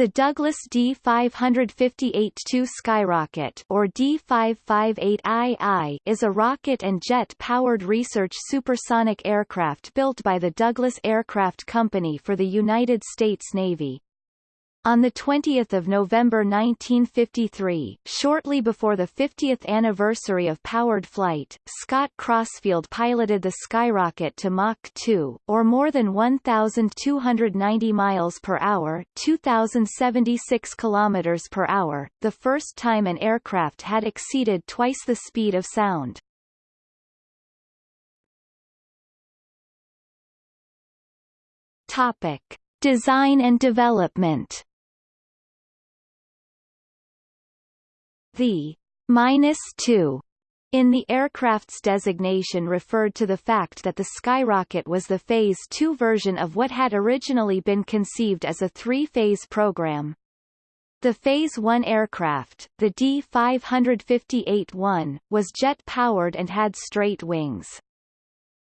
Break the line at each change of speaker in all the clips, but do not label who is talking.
The Douglas D-558-2 Skyrocket or D-558II is a rocket and jet-powered research supersonic aircraft built by the Douglas Aircraft Company for the United States Navy. On 20 November 1953, shortly before the 50th anniversary of powered flight, Scott Crossfield piloted the Skyrocket to Mach 2, or more than 1,290 miles per hour 2,076 kilometers per hour, the first time an aircraft had exceeded twice the speed of sound. Topic. Design and development The minus 2 in the aircraft's designation referred to the fact that the Skyrocket was the Phase 2 version of what had originally been conceived as a three-phase program. The Phase 1 aircraft, the D-558-1, was jet-powered and had straight wings.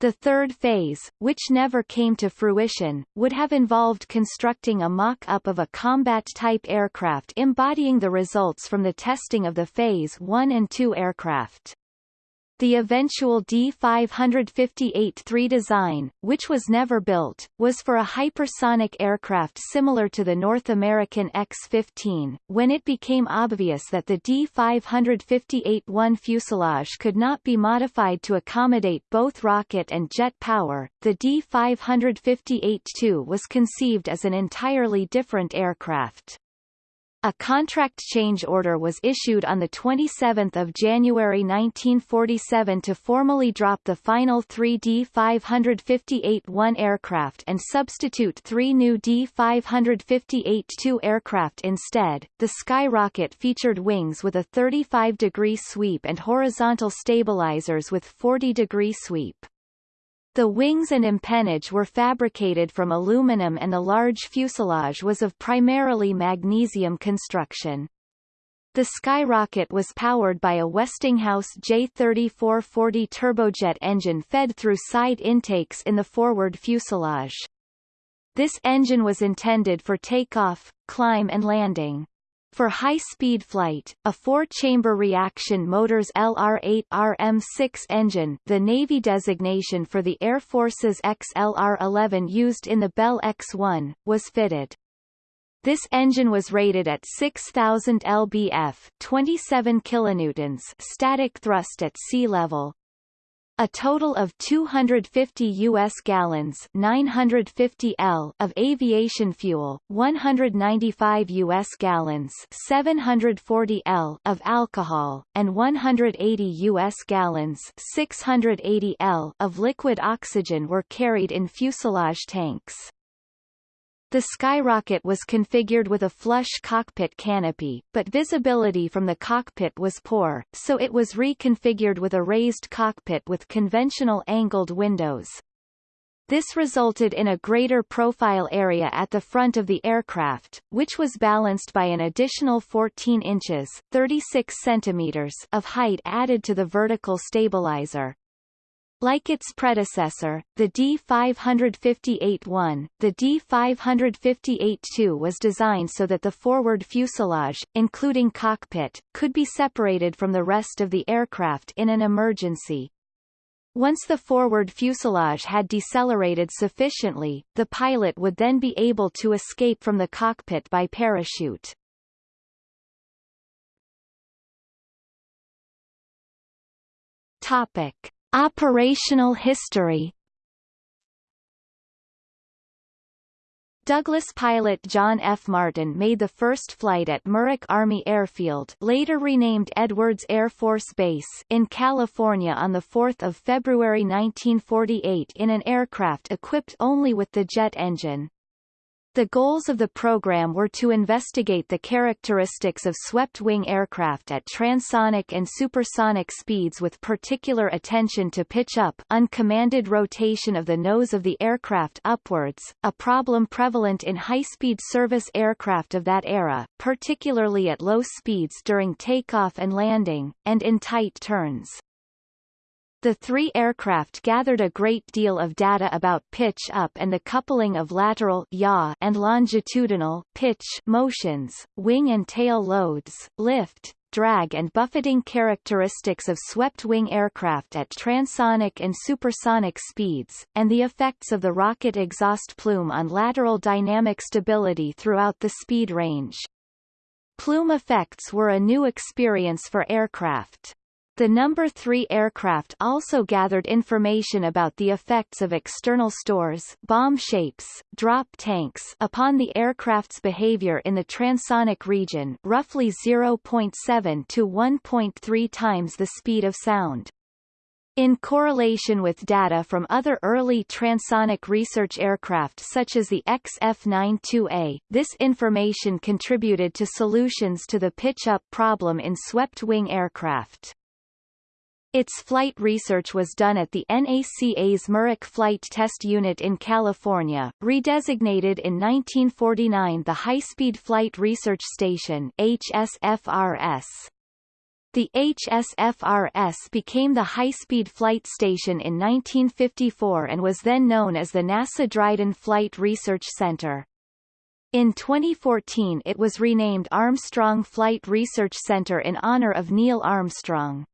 The third phase, which never came to fruition, would have involved constructing a mock-up of a combat-type aircraft embodying the results from the testing of the Phase 1 and 2 aircraft. The eventual D-558-3 design, which was never built, was for a hypersonic aircraft similar to the North American X-15. When it became obvious that the D-558-1 fuselage could not be modified to accommodate both rocket and jet power, the D-558-2 was conceived as an entirely different aircraft. A contract change order was issued on 27 January 1947 to formally drop the final three D-558-1 aircraft and substitute three new D-558-2 aircraft instead. The Skyrocket featured wings with a 35-degree sweep and horizontal stabilizers with 40-degree sweep. The wings and empennage were fabricated from aluminum and the large fuselage was of primarily magnesium construction. The Skyrocket was powered by a Westinghouse J3440 turbojet engine fed through side intakes in the forward fuselage. This engine was intended for takeoff, climb and landing. For high-speed flight, a four-chamber reaction motors LR-8 RM-6 engine the Navy designation for the Air Force's XLR-11 used in the Bell X-1, was fitted. This engine was rated at 6,000 lbf 27 kilonewtons static thrust at sea level, a total of 250 U.S. gallons 950 L of aviation fuel, 195 U.S. gallons 740 L of alcohol, and 180 U.S. gallons 680 L of liquid oxygen were carried in fuselage tanks. The Skyrocket was configured with a flush cockpit canopy, but visibility from the cockpit was poor, so it was reconfigured with a raised cockpit with conventional angled windows. This resulted in a greater profile area at the front of the aircraft, which was balanced by an additional 14 inches 36 centimeters of height added to the vertical stabilizer. Like its predecessor, the D558-1, the D558-2 was designed so that the forward fuselage, including cockpit, could be separated from the rest of the aircraft in an emergency. Once the forward fuselage had decelerated sufficiently, the pilot would then be able to escape from the cockpit by parachute. Topic. Operational history Douglas pilot John F. Martin made the first flight at Muroc Army Airfield later renamed Edwards Air Force Base in California on 4 February 1948 in an aircraft equipped only with the jet engine. The goals of the program were to investigate the characteristics of swept-wing aircraft at transonic and supersonic speeds with particular attention to pitch-up uncommanded rotation of the nose of the aircraft upwards, a problem prevalent in high-speed service aircraft of that era, particularly at low speeds during takeoff and landing, and in tight turns. The three aircraft gathered a great deal of data about pitch up and the coupling of lateral yaw and longitudinal pitch motions, wing and tail loads, lift, drag and buffeting characteristics of swept-wing aircraft at transonic and supersonic speeds, and the effects of the rocket exhaust plume on lateral dynamic stability throughout the speed range. Plume effects were a new experience for aircraft. The number 3 aircraft also gathered information about the effects of external stores bomb shapes, drop tanks upon the aircraft's behavior in the transonic region roughly 0.7 to 1.3 times the speed of sound. In correlation with data from other early transonic research aircraft such as the XF-92A, this information contributed to solutions to the pitch-up problem in swept-wing aircraft. Its flight research was done at the NACA's Muroc Flight Test Unit in California, redesignated in 1949 the High Speed Flight Research Station HSFRS. The HSFRS became the High Speed Flight Station in 1954 and was then known as the NASA Dryden Flight Research Center. In 2014 it was renamed Armstrong Flight Research Center in honor of Neil Armstrong.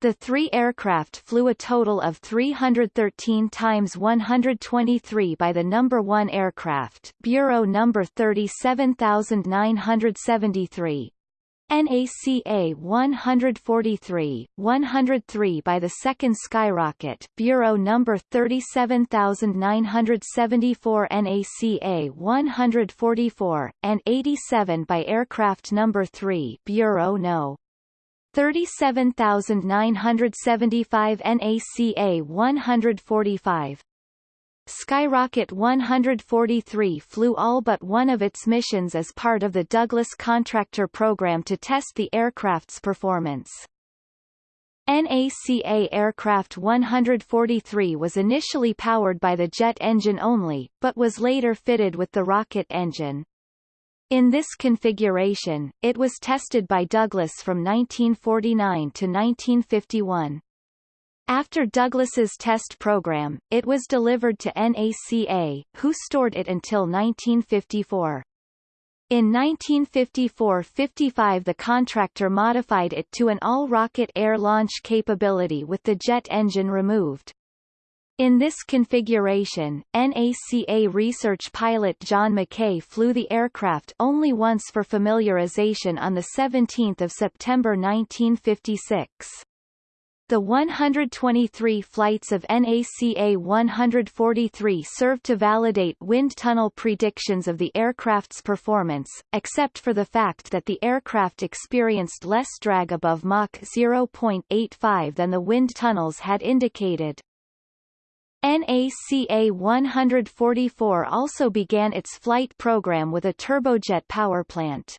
The three aircraft flew a total of 313 times 123 by the number 1 aircraft, bureau number 37973. NACA 143, 103 by the second Skyrocket, Bureau number 37974 NACA 144, and 87 by aircraft number 3 Bureau No. 37,975 NACA 145. Skyrocket 143 flew all but one of its missions as part of the Douglas Contractor program to test the aircraft's performance. NACA aircraft 143 was initially powered by the jet engine only, but was later fitted with the rocket engine. In this configuration, it was tested by Douglas from 1949 to 1951. After Douglas's test program, it was delivered to NACA, who stored it until 1954. In 1954–55 the contractor modified it to an all-rocket air launch capability with the jet engine removed. In this configuration, NACA research pilot John McKay flew the aircraft only once for familiarization on 17 September 1956. The 123 flights of NACA 143 served to validate wind tunnel predictions of the aircraft's performance, except for the fact that the aircraft experienced less drag above Mach 0.85 than the wind tunnels had indicated. NACA 144 also began its flight program with a turbojet powerplant.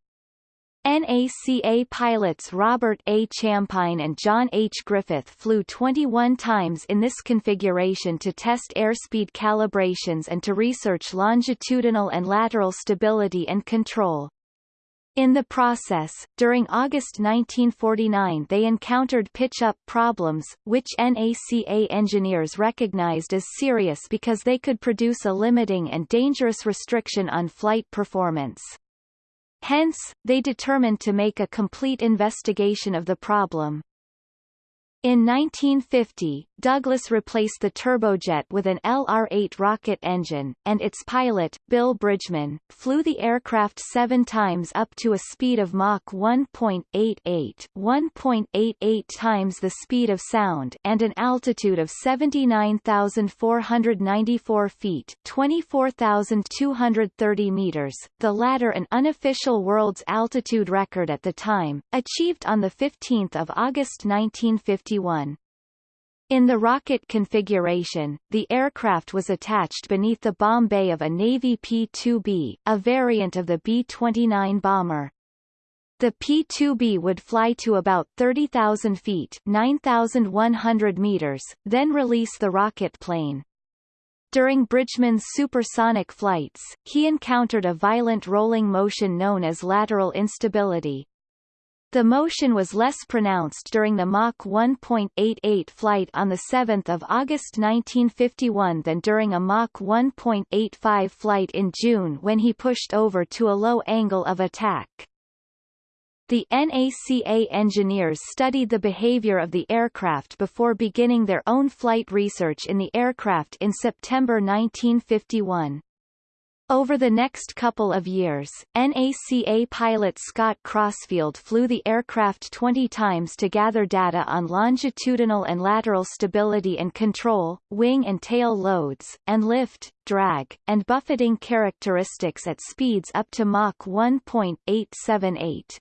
NACA pilots Robert A. Champine and John H. Griffith flew 21 times in this configuration to test airspeed calibrations and to research longitudinal and lateral stability and control. In the process, during August 1949 they encountered pitch-up problems, which NACA engineers recognized as serious because they could produce a limiting and dangerous restriction on flight performance. Hence, they determined to make a complete investigation of the problem. In 1950, Douglas replaced the turbojet with an LR-8 rocket engine, and its pilot, Bill Bridgman, flew the aircraft seven times up to a speed of Mach 1.88 1.88 times the speed of sound and an altitude of 79,494 feet 24,230 meters, the latter an unofficial world's altitude record at the time, achieved on 15 August 1951. In the rocket configuration, the aircraft was attached beneath the bomb bay of a Navy P-2B, a variant of the B-29 bomber. The P-2B would fly to about 30,000 feet 9,100 meters, then release the rocket plane. During Bridgman's supersonic flights, he encountered a violent rolling motion known as lateral instability. The motion was less pronounced during the Mach 1.88 flight on 7 August 1951 than during a Mach 1.85 flight in June when he pushed over to a low angle of attack. The NACA engineers studied the behavior of the aircraft before beginning their own flight research in the aircraft in September 1951. Over the next couple of years, NACA pilot Scott Crossfield flew the aircraft 20 times to gather data on longitudinal and lateral stability and control, wing and tail loads, and lift, drag, and buffeting characteristics at speeds up to Mach 1.878.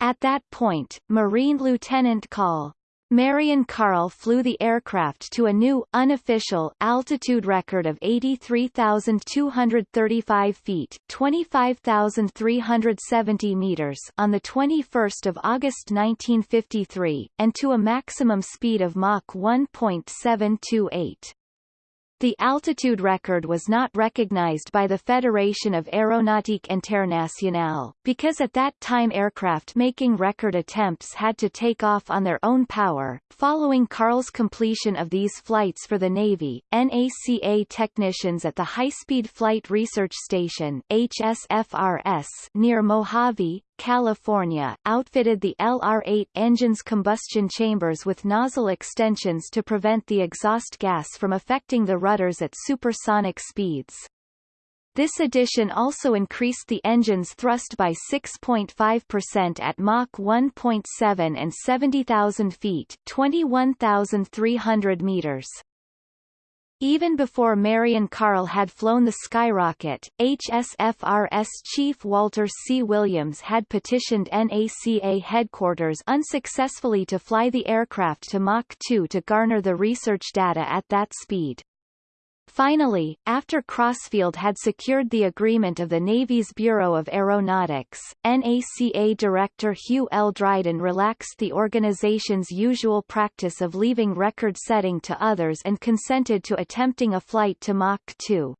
At that point, Marine Lieutenant Col. Marion Carl flew the aircraft to a new, unofficial, altitude record of 83,235 feet 25,370 meters on 21 August 1953, and to a maximum speed of Mach 1.728. The altitude record was not recognized by the Fédération of Aéronautique Internationale, because at that time aircraft making record attempts had to take off on their own power. Following Carl's completion of these flights for the Navy, NACA technicians at the High Speed Flight Research Station HSFRS near Mojave, California, outfitted the LR-8 engine's combustion chambers with nozzle extensions to prevent the exhaust gas from affecting the rudders at supersonic speeds. This addition also increased the engine's thrust by 6.5% at Mach 1.7 and 70,000 feet 21,300 meters. Even before Marion Carl had flown the Skyrocket, HSFRS chief Walter C. Williams had petitioned NACA headquarters unsuccessfully to fly the aircraft to Mach 2 to garner the research data at that speed. Finally, after Crossfield had secured the agreement of the Navy's Bureau of Aeronautics, NACA Director Hugh L. Dryden relaxed the organization's usual practice of leaving record setting to others and consented to attempting a flight to Mach 2.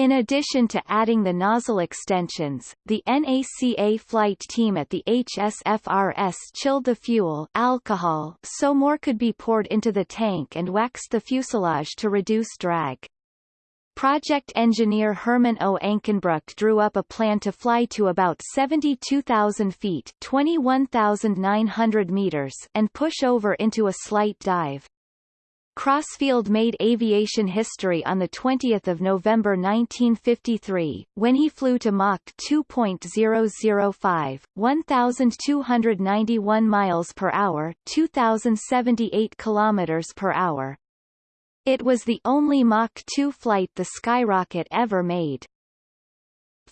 In addition to adding the nozzle extensions, the NACA flight team at the HSFRS chilled the fuel alcohol so more could be poured into the tank and waxed the fuselage to reduce drag. Project engineer Herman O. Ankenbruck drew up a plan to fly to about 72,000 feet 21,900 meters and push over into a slight dive. Crossfield made aviation history on 20 November 1953, when he flew to Mach 2.005, 1,291 miles per hour 2,078 kilometers per hour. It was the only Mach 2 flight the Skyrocket ever made.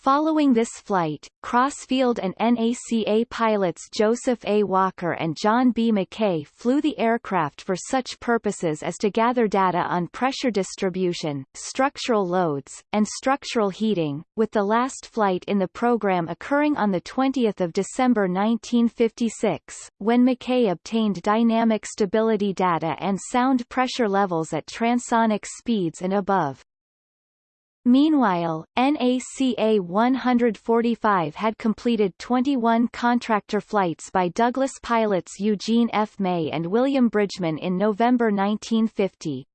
Following this flight, Crossfield and NACA pilots Joseph A. Walker and John B. McKay flew the aircraft for such purposes as to gather data on pressure distribution, structural loads, and structural heating, with the last flight in the program occurring on 20 December 1956, when McKay obtained dynamic stability data and sound pressure levels at transonic speeds and above. Meanwhile, NACA 145 had completed 21 contractor flights by Douglas pilots Eugene F. May and William Bridgman in November 1950.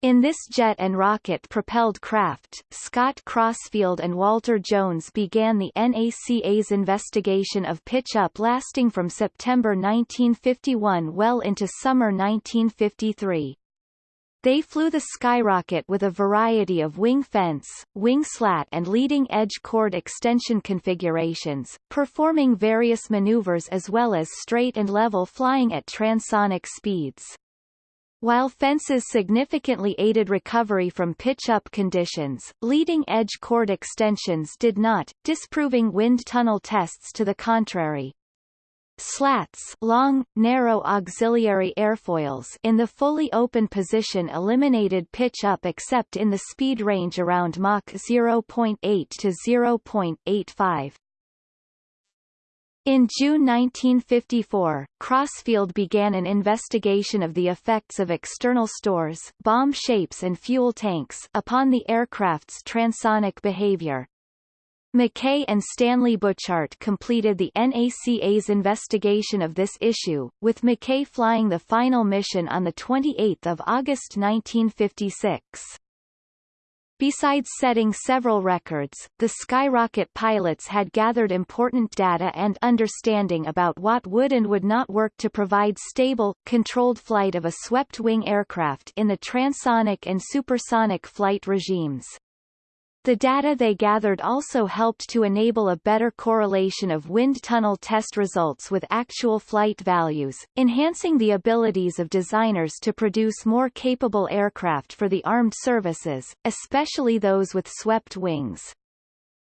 In this jet and rocket-propelled craft, Scott Crossfield and Walter Jones began the NACA's investigation of pitch-up lasting from September 1951 well into summer 1953. They flew the Skyrocket with a variety of wing fence, wing slat and leading edge chord extension configurations, performing various maneuvers as well as straight and level flying at transonic speeds. While fences significantly aided recovery from pitch-up conditions, leading-edge chord extensions did not, disproving wind tunnel tests to the contrary. Slats long, narrow auxiliary airfoils in the fully open position eliminated pitch up except in the speed range around Mach 0.8 to 0.85. In June 1954, Crossfield began an investigation of the effects of external stores bomb shapes and fuel tanks upon the aircraft's transonic behavior. McKay and Stanley Butchart completed the NACA's investigation of this issue, with McKay flying the final mission on 28 August 1956. Besides setting several records, the Skyrocket pilots had gathered important data and understanding about what would and would not work to provide stable, controlled flight of a swept-wing aircraft in the transonic and supersonic flight regimes. The data they gathered also helped to enable a better correlation of wind tunnel test results with actual flight values, enhancing the abilities of designers to produce more capable aircraft for the armed services, especially those with swept wings.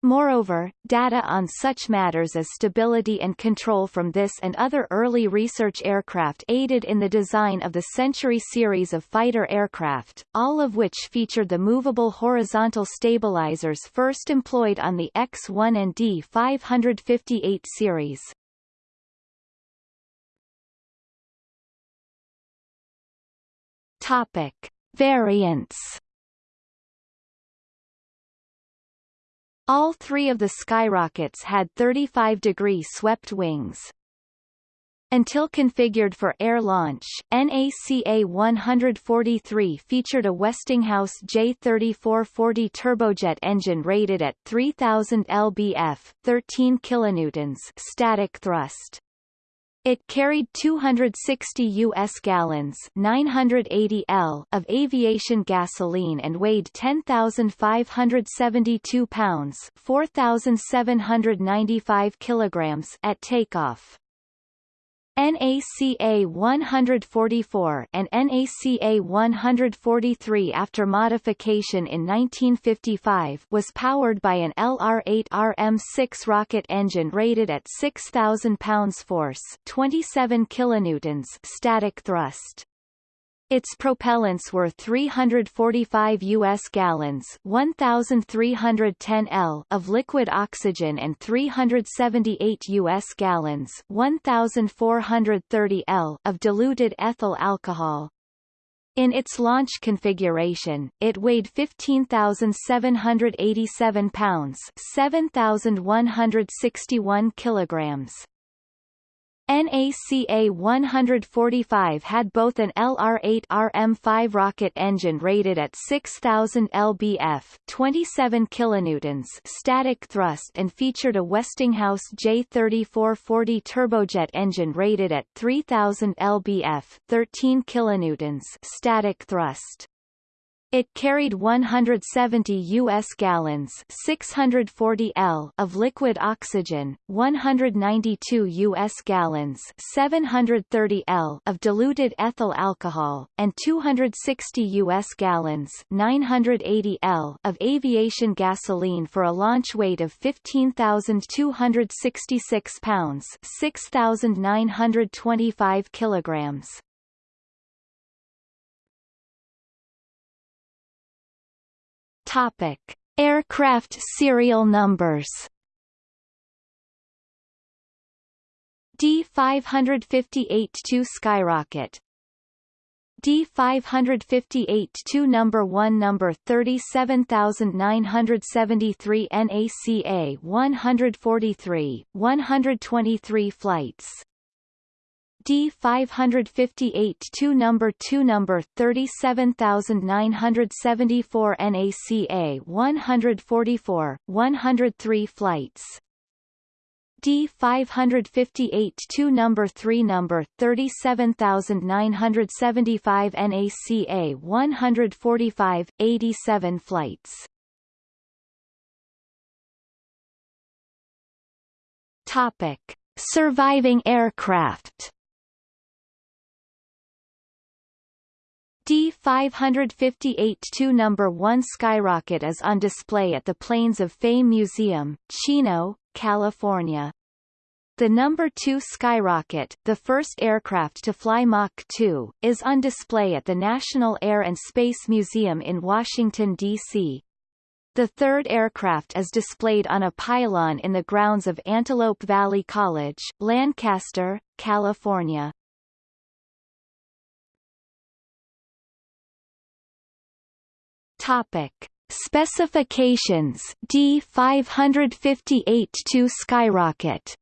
Moreover, data on such matters as stability and control from this and other early research aircraft aided in the design of the Century series of fighter aircraft, all of which featured the movable horizontal stabilizers first employed on the X-1 and D-558 series. Topic. Variants All three of the skyrockets had 35-degree swept wings. Until configured for air launch, NACA 143 featured a Westinghouse J3440 turbojet engine rated at 3000 lbf, 13 kilonewtons static thrust. It carried 260 U.S. gallons 980 L of aviation gasoline and weighed 10,572 pounds 4,795 kilograms at takeoff. NACA 144 and NACA 143 after modification in 1955 was powered by an LR-8 RM-6 rocket engine rated at 6,000 pounds force 27 kilonewtons static thrust. Its propellants were 345 U.S. gallons 1,310 L of liquid oxygen and 378 U.S. gallons 1,430 L of diluted ethyl alcohol. In its launch configuration, it weighed 15,787 pounds 7,161 kilograms. NACA 145 had both an LR-8 RM-5 rocket engine rated at 6,000 lbf 27 kilonewtons static thrust and featured a Westinghouse J3440 turbojet engine rated at 3,000 lbf 13 kilonewtons static thrust. It carried 170 U.S. gallons 640 L of liquid oxygen, 192 U.S. gallons 730 L of diluted ethyl alcohol, and 260 U.S. gallons 980 L of aviation gasoline for a launch weight of 15,266 pounds 6,925 kilograms. Topic: Aircraft serial numbers. D558-2 Skyrocket. D558-2 number 1 number 37973 NACA 143 123 flights D 558 2 number 2 number 37974 NACA 144 103 flights. D 558 2 number 3 number 37975 NACA 145 87 flights. Topic Surviving aircraft D558-2 number 1 skyrocket is on display at the Planes of Fame Museum, Chino, California. The number 2 skyrocket, the first aircraft to fly Mach 2, is on display at the National Air and Space Museum in Washington, D.C. The third aircraft is displayed on a pylon in the grounds of Antelope Valley College, Lancaster, California. Topic: Specifications. D558-2 Skyrocket.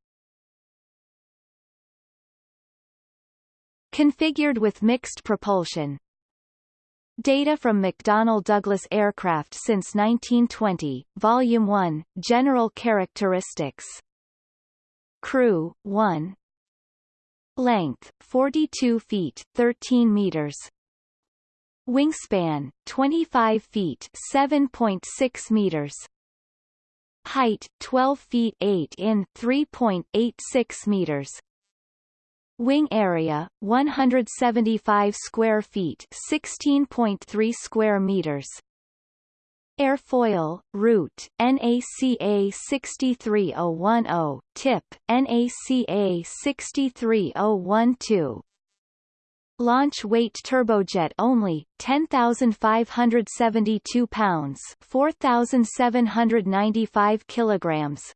Configured with mixed propulsion. Data from McDonnell Douglas Aircraft since 1920, Volume 1, General Characteristics. Crew, 1 Length, 42 feet, 13 meters Wingspan, 25 feet 7.6 meters. Height, 12 feet 8 in 3.86 meters. Wing area 175 square feet 16.3 square meters. Airfoil, root, NACA 63010, tip, NACA 63012 Launch weight turbojet only, 10,572 pounds 4,795 kilograms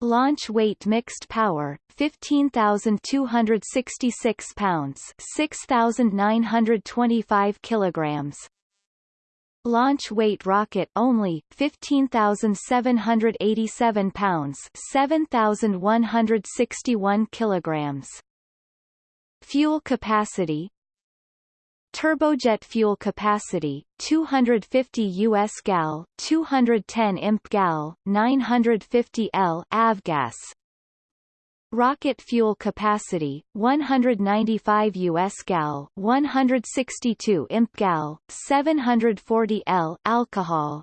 Launch weight mixed power, 15,266 pounds 6,925 kilograms. Launch weight rocket only, 15,787 pounds 7,161 kilograms. Fuel capacity Turbojet fuel capacity 250 US gal, 210 imp gal, 950 L avgas. Rocket fuel capacity 195 US gal, 162 imp gal, 740 L alcohol.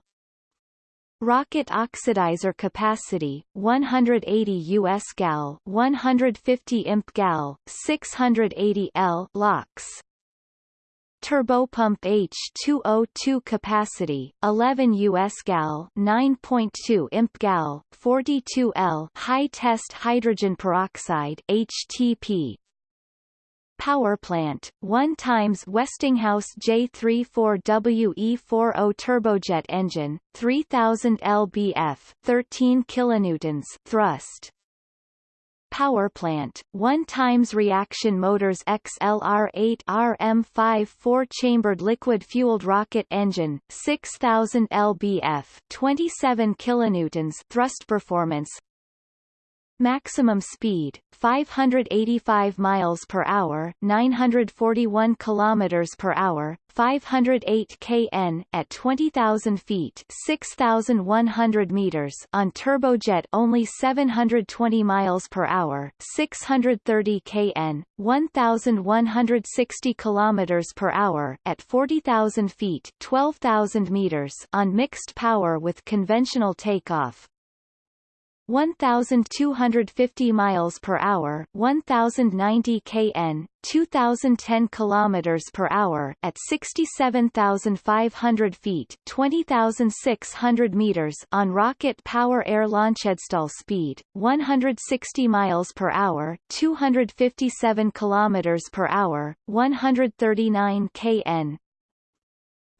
Rocket oxidizer capacity 180 US gal, 150 imp gal, 680 L LOX turbopump H2O2 capacity 11 US gal 9.2 imp gal 42 L high test hydrogen peroxide HTP Power plant, 1 times Westinghouse J34WE40 turbojet engine, 3000 lbf, 13 kilonewtons thrust. Power plant, 1 times reaction motors XLR8 RM5 four-chambered liquid-fueled rocket engine, 6000 lbf, 27 kilonewtons thrust performance, Maximum speed 585 miles per hour, 941 kilometers per hour, 508 kn at 20,000 feet, 6,100 meters on turbojet only 720 miles per hour, 630 kn, 1,160 kilometers per hour at 40,000 feet, 12,000 meters on mixed power with conventional takeoff, 1250 miles per hour, 1090 kn, 2010 kilometers per hour at 67,500 feet, 20,600 meters on rocket power air launch stall speed, 160 miles per hour, 257 kilometers per hour, 139 kn,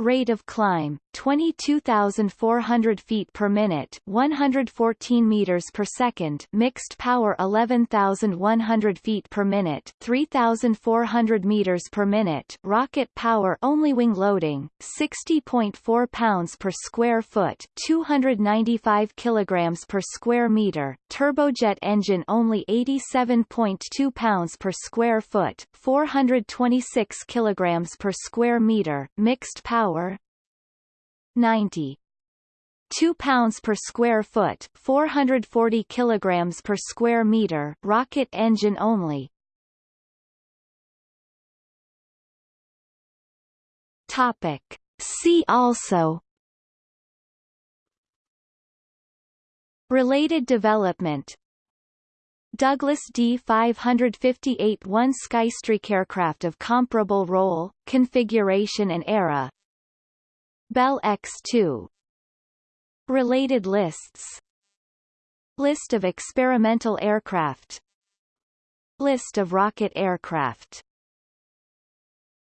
Rate of climb, 22,400 feet per minute 114 meters per second Mixed power 11,100 feet per minute 3,400 meters per minute Rocket power only wing loading, 60.4 pounds per square foot 295 kilograms per square meter Turbojet engine only 87.2 pounds per square foot 426 kilograms per square meter Mixed power power 90 2 pounds per square foot 440 kilograms per square meter rocket engine only. Topic. See also. Related development. Douglas D-558 one Skystreak aircraft of comparable role, configuration and era Bell X-2 Related lists. List of experimental aircraft. List of rocket aircraft